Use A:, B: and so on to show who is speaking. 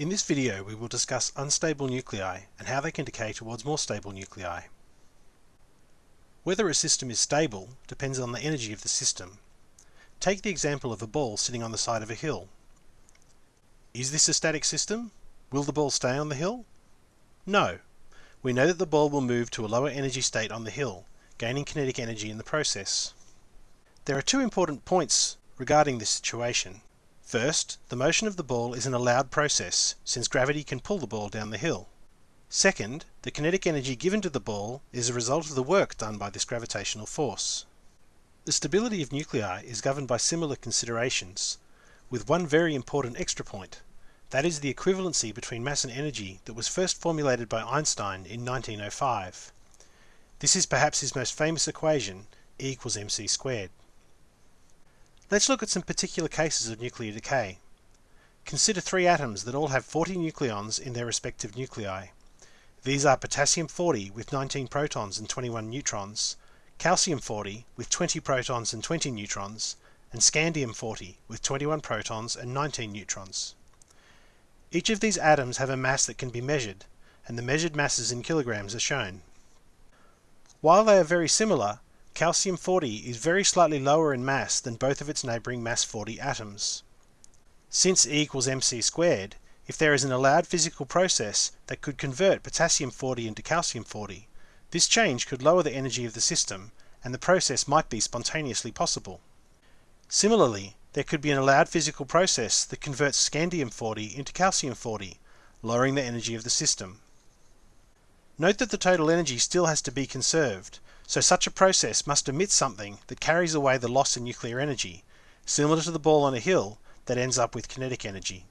A: In this video we will discuss unstable nuclei and how they can decay towards more stable nuclei. Whether a system is stable depends on the energy of the system. Take the example of a ball sitting on the side of a hill. Is this a static system? Will the ball stay on the hill? No. We know that the ball will move to a lower energy state on the hill, gaining kinetic energy in the process. There are two important points regarding this situation. First, the motion of the ball is an allowed process, since gravity can pull the ball down the hill. Second, the kinetic energy given to the ball is a result of the work done by this gravitational force. The stability of nuclei is governed by similar considerations, with one very important extra point. That is the equivalency between mass and energy that was first formulated by Einstein in 1905. This is perhaps his most famous equation, E equals mc squared. Let's look at some particular cases of nuclear decay. Consider three atoms that all have 40 nucleons in their respective nuclei. These are potassium-40 with 19 protons and 21 neutrons, calcium-40 with 20 protons and 20 neutrons, and scandium-40 with 21 protons and 19 neutrons. Each of these atoms have a mass that can be measured, and the measured masses in kilograms are shown. While they are very similar, Calcium-40 is very slightly lower in mass than both of its neighbouring mass-40 atoms. Since E equals mc squared, if there is an allowed physical process that could convert potassium-40 into calcium-40, this change could lower the energy of the system, and the process might be spontaneously possible. Similarly, there could be an allowed physical process that converts scandium-40 into calcium-40, lowering the energy of the system. Note that the total energy still has to be conserved, so such a process must emit something that carries away the loss in nuclear energy, similar to the ball on a hill that ends up with kinetic energy.